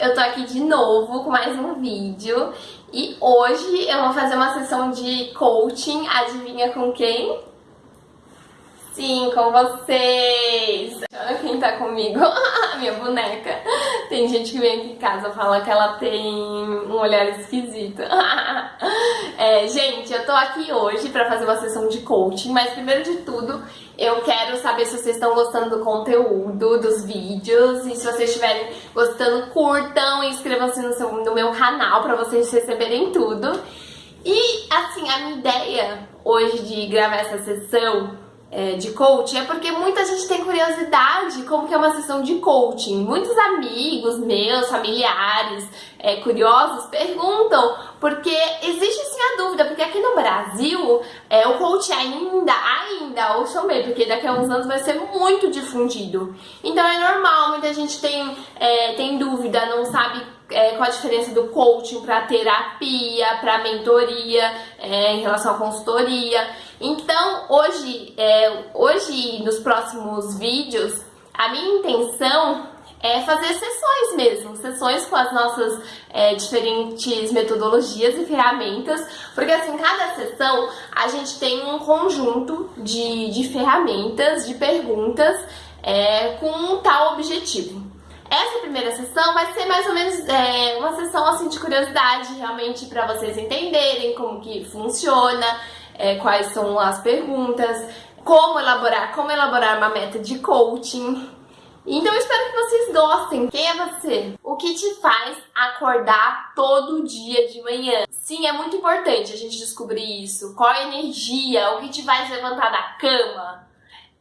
eu tô aqui de novo com mais um vídeo e hoje eu vou fazer uma sessão de coaching, adivinha com quem? Sim, com vocês! Olha quem tá comigo, minha boneca. Tem gente que vem aqui em casa e fala que ela tem um olhar esquisito. é, gente, eu tô aqui hoje pra fazer uma sessão de coaching, mas primeiro de tudo eu quero saber se vocês estão gostando do conteúdo, dos vídeos, e se vocês estiverem gostando, curtam e inscrevam-se no, no meu canal pra vocês receberem tudo. E, assim, a minha ideia hoje de gravar essa sessão é, de coaching é porque muita gente tem curiosidade como que é uma sessão de coaching. Muitos amigos meus, familiares, é, curiosos, perguntam porque existe sim a dúvida, porque aqui no Brasil é, o coaching ainda, ainda, ouçam bem, porque daqui a uns anos vai ser muito difundido. Então é normal, muita gente tem, é, tem dúvida, não sabe é, qual a diferença do coaching para terapia, para mentoria, é, em relação à consultoria. Então, hoje, é, hoje, nos próximos vídeos, a minha intenção é fazer sessões mesmo, sessões com as nossas é, diferentes metodologias e ferramentas, porque assim, cada sessão a gente tem um conjunto de, de ferramentas, de perguntas é, com um tal objetivo. Essa primeira sessão vai ser mais ou menos é, uma sessão assim de curiosidade, realmente para vocês entenderem como que funciona, é, quais são as perguntas, como elaborar, como elaborar uma meta de coaching. Então eu espero que vocês gostem. Quem é você? O que te faz acordar todo dia de manhã? Sim, é muito importante a gente descobrir isso. Qual a energia? O que te faz levantar da cama?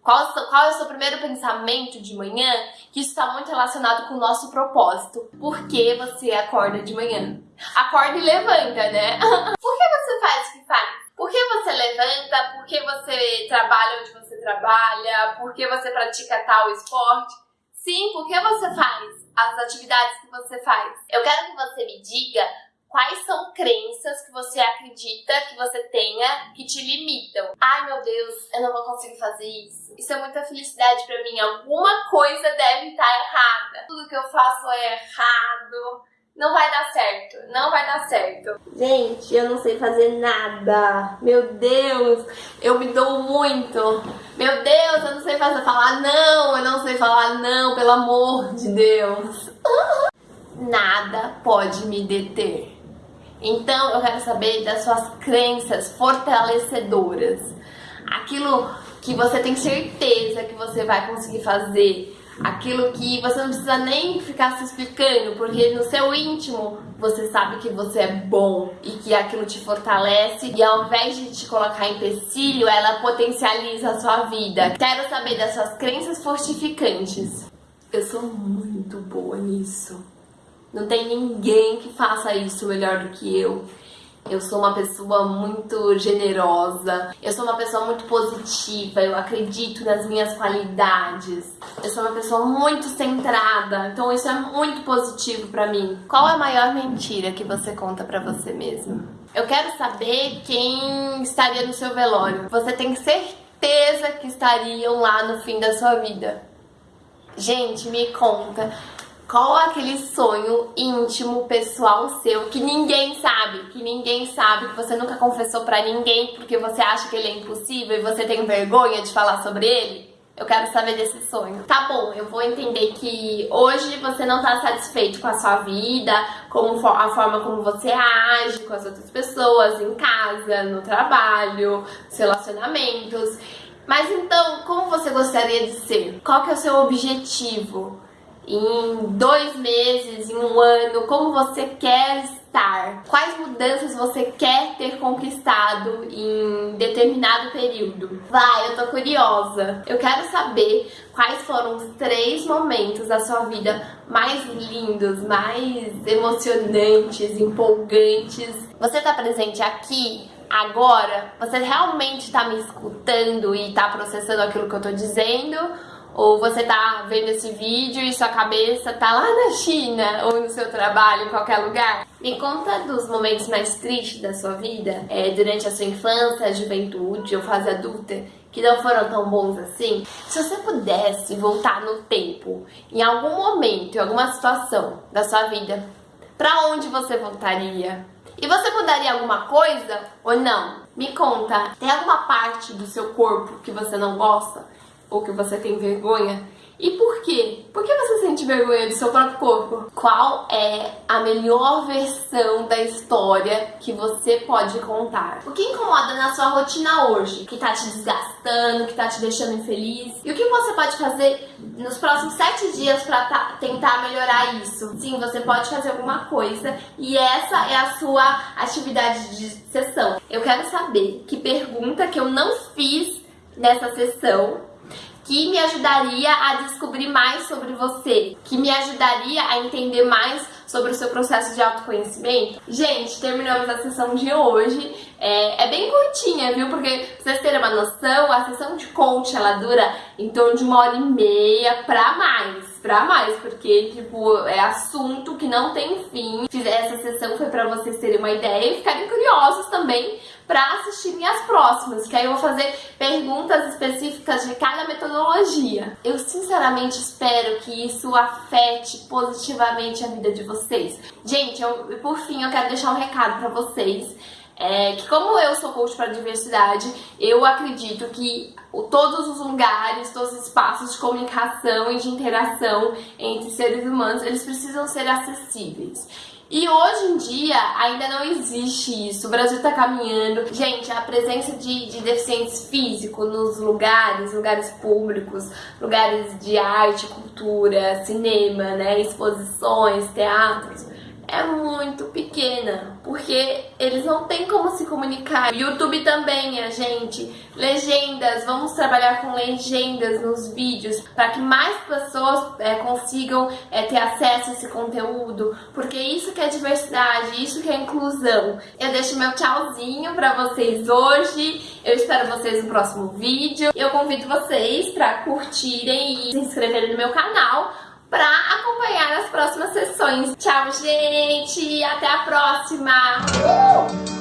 Qual, qual é o seu primeiro pensamento de manhã? Que isso está muito relacionado com o nosso propósito. Por que você acorda de manhã? Acorda e levanta, né? Por que você faz o que faz? Por que você levanta? Por que você trabalha onde você trabalha? Por que você pratica tal esporte? Sim, por que você faz as atividades que você faz? Eu quero que você me diga Quais são crenças que você acredita que você tenha que te limitam? Ai meu Deus, eu não vou conseguir fazer isso. Isso é muita felicidade para mim. Alguma coisa deve estar errada. Tudo que eu faço é errado. Não vai dar certo, não vai dar certo. Gente, eu não sei fazer nada. Meu Deus, eu me dou muito. Meu Deus, eu não sei fazer falar não, eu não sei falar não, pelo amor de Deus. Nada pode me deter. Então eu quero saber das suas crenças fortalecedoras. Aquilo que você tem certeza que você vai conseguir fazer. Aquilo que você não precisa nem ficar se explicando, porque no seu íntimo você sabe que você é bom e que aquilo te fortalece e ao invés de te colocar em empecilho, ela potencializa a sua vida. Quero saber das suas crenças fortificantes. Eu sou muito boa nisso. Não tem ninguém que faça isso melhor do que eu. Eu sou uma pessoa muito generosa, eu sou uma pessoa muito positiva, eu acredito nas minhas qualidades. Eu sou uma pessoa muito centrada, então isso é muito positivo pra mim. Qual é a maior mentira que você conta pra você mesmo? Eu quero saber quem estaria no seu velório. Você tem certeza que estariam lá no fim da sua vida. Gente, me conta. Qual é aquele sonho íntimo, pessoal seu, que ninguém sabe, que ninguém sabe, que você nunca confessou pra ninguém porque você acha que ele é impossível e você tem vergonha de falar sobre ele? Eu quero saber desse sonho. Tá bom, eu vou entender que hoje você não tá satisfeito com a sua vida, com a forma como você age com as outras pessoas, em casa, no trabalho, relacionamentos. Mas então, como você gostaria de ser? Qual que é o seu objetivo? Em dois meses, em um ano, como você quer estar, quais mudanças você quer ter conquistado em determinado período. Vai, eu tô curiosa. Eu quero saber quais foram os três momentos da sua vida mais lindos, mais emocionantes, empolgantes. Você tá presente aqui agora? Você realmente tá me escutando e tá processando aquilo que eu tô dizendo? Ou você tá vendo esse vídeo e sua cabeça tá lá na China ou no seu trabalho, em qualquer lugar. Me conta dos momentos mais tristes da sua vida, é, durante a sua infância, juventude ou fase adulta, que não foram tão bons assim? Se você pudesse voltar no tempo, em algum momento, em alguma situação da sua vida, pra onde você voltaria? E você mudaria alguma coisa ou não? Me conta, tem alguma parte do seu corpo que você não gosta? Ou que você tem vergonha? E por quê? Por que você sente vergonha do seu próprio corpo? Qual é a melhor versão da história que você pode contar? O que incomoda na sua rotina hoje? Que tá te desgastando, que tá te deixando infeliz? E o que você pode fazer nos próximos sete dias para tentar melhorar isso? Sim, você pode fazer alguma coisa e essa é a sua atividade de sessão. Eu quero saber que pergunta que eu não fiz nessa sessão que me ajudaria a descobrir mais sobre você, que me ajudaria a entender mais sobre o seu processo de autoconhecimento. Gente, terminamos a sessão de hoje. É, é, bem curtinha, viu? Porque pra vocês terem uma noção, a sessão de coach ela dura em torno de uma hora e meia pra mais. Pra mais, porque, tipo, é assunto que não tem fim. Essa sessão foi pra vocês terem uma ideia e ficarem curiosos também para assistirem as próximas, que aí eu vou fazer perguntas específicas de cada metodologia. Eu sinceramente espero que isso afete positivamente a vida de vocês. Gente, eu, por fim, eu quero deixar um recado para vocês. É, que como eu sou coach para diversidade, eu acredito que todos os lugares, todos os espaços de comunicação e de interação entre seres humanos, eles precisam ser acessíveis. E hoje em dia ainda não existe isso. O Brasil está caminhando. Gente, a presença de, de deficientes físicos nos lugares, lugares públicos, lugares de arte, cultura, cinema, né, exposições, teatros é muito pequena, porque eles não têm como se comunicar. YouTube também, a gente, legendas, vamos trabalhar com legendas nos vídeos para que mais pessoas é, consigam é, ter acesso a esse conteúdo, porque isso que é diversidade, isso que é inclusão. Eu deixo meu tchauzinho para vocês hoje, eu espero vocês no próximo vídeo. Eu convido vocês para curtirem e se inscreverem no meu canal para acompanhar próximas sessões. Tchau, gente! Até a próxima! Uh!